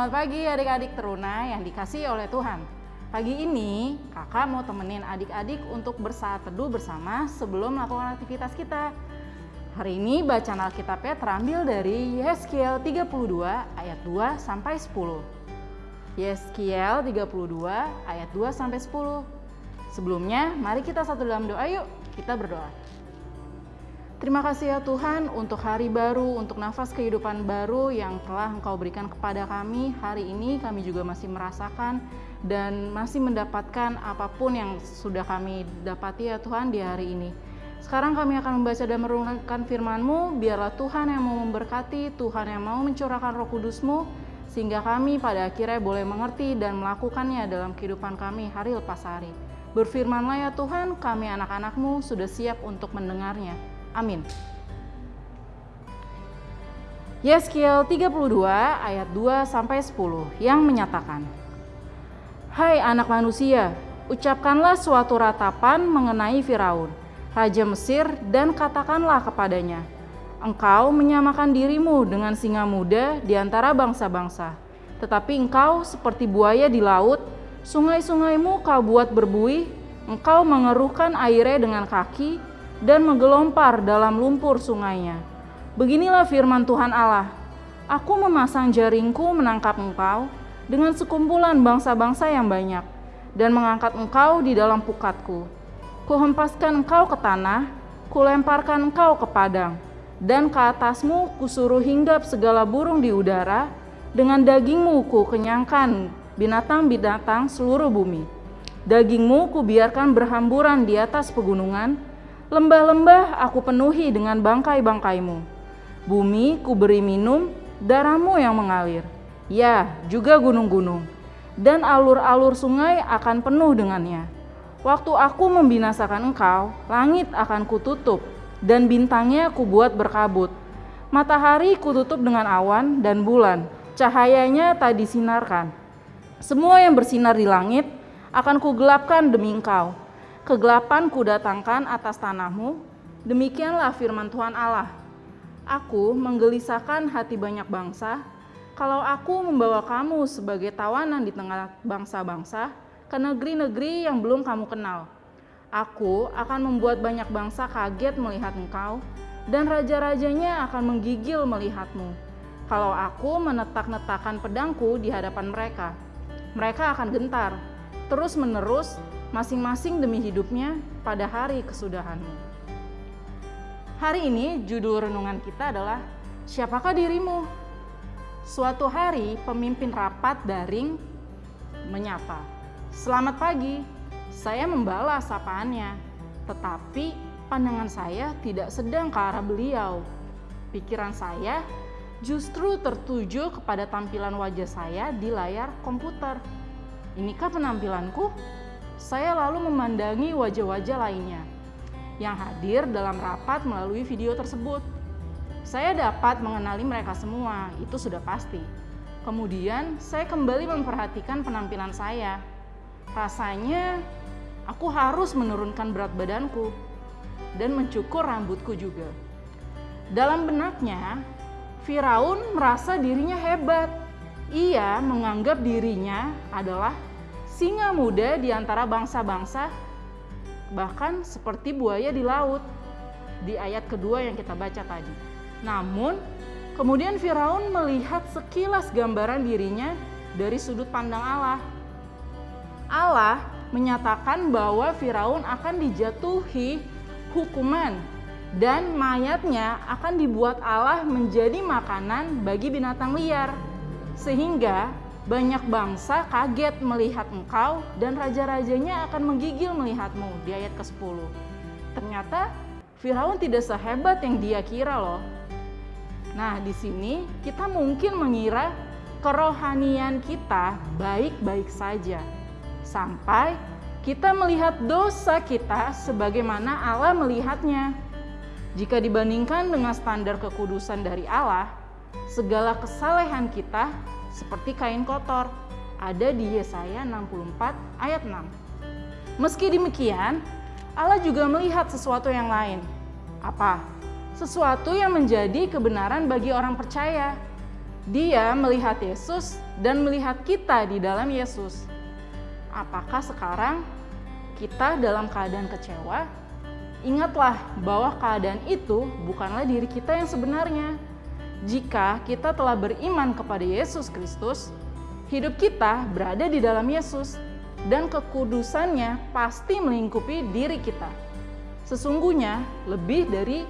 selamat pagi adik-adik teruna yang dikasih oleh Tuhan. Pagi ini kakak mau temenin adik-adik untuk bersaat teduh bersama sebelum melakukan aktivitas kita. Hari ini bacaan Alkitabnya terambil dari Yeskiel 32 ayat 2 sampai 10. Yeskiel 32 ayat 2 sampai 10. Sebelumnya, mari kita satu dalam doa yuk. Kita berdoa. Terima kasih ya Tuhan untuk hari baru, untuk nafas kehidupan baru yang telah Engkau berikan kepada kami. Hari ini kami juga masih merasakan dan masih mendapatkan apa pun yang sudah kami dapati ya Tuhan di hari ini. Sekarang kami akan membaca dan merenungkan firman-Mu, biarlah Tuhan yang mau memberkati, Tuhan yang mau mencurahkan roh kudus-Mu, sehingga kami pada akhirnya boleh mengerti dan melakukannya dalam kehidupan kami hari lepas hari. Berfirmanlah ya Tuhan, kami anak-anak-Mu sudah siap untuk mendengarnya. Amin. Yeskiel 32 ayat 2 sampai 10 yang menyatakan Hai anak manusia, ucapkanlah suatu ratapan mengenai Firaun, raja Mesir dan katakanlah kepadanya, Engkau menyamakan dirimu dengan singa muda di antara bangsa-bangsa, tetapi engkau seperti buaya di laut, sungai-sungaimu kau buat berbuih, engkau mengeruhkan airnya dengan kaki, dan menggelompar dalam lumpur sungainya. Beginilah firman Tuhan Allah, Aku memasang jaringku menangkap engkau dengan sekumpulan bangsa-bangsa yang banyak, dan mengangkat engkau di dalam pukatku. Kuhempaskan engkau ke tanah, kulemparkan engkau ke padang, dan ke atasmu kusuruh hinggap segala burung di udara, dengan dagingmu ku kenyangkan binatang-binatang seluruh bumi. Dagingmu kubiarkan berhamburan di atas pegunungan, Lembah-lembah aku penuhi dengan bangkai-bangkaimu. Bumi ku beri minum darahmu yang mengalir. Ya, juga gunung-gunung. Dan alur-alur sungai akan penuh dengannya. Waktu aku membinasakan engkau, langit akan kututup, dan bintangnya kubuat berkabut. Matahari kututup dengan awan dan bulan, cahayanya tak disinarkan. Semua yang bersinar di langit akan kugelapkan demi engkau kegelapan kudatangkan atas tanahmu, demikianlah firman Tuhan Allah. Aku menggelisahkan hati banyak bangsa, kalau aku membawa kamu sebagai tawanan di tengah bangsa-bangsa ke negeri-negeri yang belum kamu kenal. Aku akan membuat banyak bangsa kaget melihat engkau, dan raja-rajanya akan menggigil melihatmu. Kalau aku menetak-netakkan pedangku di hadapan mereka, mereka akan gentar, terus-menerus masing-masing demi hidupnya pada hari kesudahanmu. Hari ini judul renungan kita adalah Siapakah dirimu? Suatu hari pemimpin rapat daring menyapa. Selamat pagi, saya membalas sapaannya. Tetapi pandangan saya tidak sedang ke arah beliau. Pikiran saya justru tertuju kepada tampilan wajah saya di layar komputer. Inikah penampilanku? Saya lalu memandangi wajah-wajah lainnya yang hadir dalam rapat melalui video tersebut. Saya dapat mengenali mereka semua, itu sudah pasti. Kemudian saya kembali memperhatikan penampilan saya. Rasanya aku harus menurunkan berat badanku dan mencukur rambutku juga. Dalam benaknya, Firaun merasa dirinya hebat. Ia menganggap dirinya adalah singa muda di antara bangsa-bangsa, bahkan seperti buaya di laut di ayat kedua yang kita baca tadi. Namun, kemudian Firaun melihat sekilas gambaran dirinya dari sudut pandang Allah. Allah menyatakan bahwa Firaun akan dijatuhi hukuman dan mayatnya akan dibuat Allah menjadi makanan bagi binatang liar. Sehingga banyak bangsa kaget melihat engkau dan raja-rajanya akan menggigil melihatmu di ayat ke-10. Ternyata Firaun tidak sehebat yang dia kira loh. Nah, di sini kita mungkin mengira kerohanian kita baik-baik saja. Sampai kita melihat dosa kita sebagaimana Allah melihatnya. Jika dibandingkan dengan standar kekudusan dari Allah, segala kesalehan kita seperti kain kotor. Ada di Yesaya 64 ayat 6. Meski demikian, Allah juga melihat sesuatu yang lain. Apa? Sesuatu yang menjadi kebenaran bagi orang percaya. Dia melihat Yesus dan melihat kita di dalam Yesus. Apakah sekarang kita dalam keadaan kecewa? Ingatlah bahwa keadaan itu bukanlah diri kita yang sebenarnya. Jika kita telah beriman kepada Yesus Kristus, hidup kita berada di dalam Yesus dan kekudusannya pasti melingkupi diri kita. Sesungguhnya lebih dari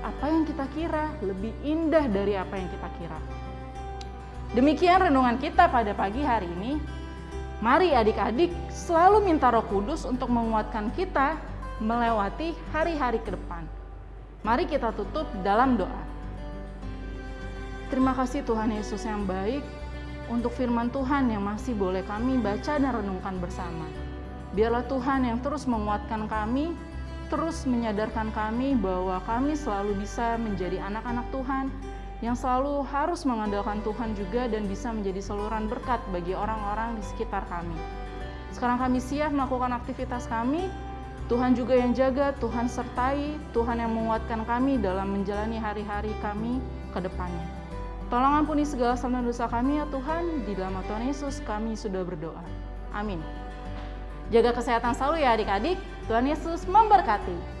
apa yang kita kira, lebih indah dari apa yang kita kira. Demikian renungan kita pada pagi hari ini. Mari adik-adik selalu minta Roh Kudus untuk menguatkan kita melewati hari-hari ke depan. Mari kita tutup dalam doa. Terima kasih Tuhan Yesus yang baik untuk firman Tuhan yang masih boleh kami baca dan renungkan bersama. Biarlah Tuhan yang terus menguatkan kami terus menyadarkan kami bahwa kami selalu bisa menjadi anak-anak Tuhan yang selalu harus mengandalkan Tuhan juga dan bisa menjadi saluran berkat bagi orang-orang di sekitar kami. Sekarang kami siap melakukan aktivitas kami. Tuhan juga yang jaga, Tuhan sertai, Tuhan yang menguatkan kami dalam menjalani hari-hari kami ke depannya. Tolong ampuni segala salah dosa kami ya Tuhan, di dalam Tuhan Yesus kami sudah berdoa. Amin. Jaga kesehatan selalu ya adik-adik. Tuhan Yesus memberkati.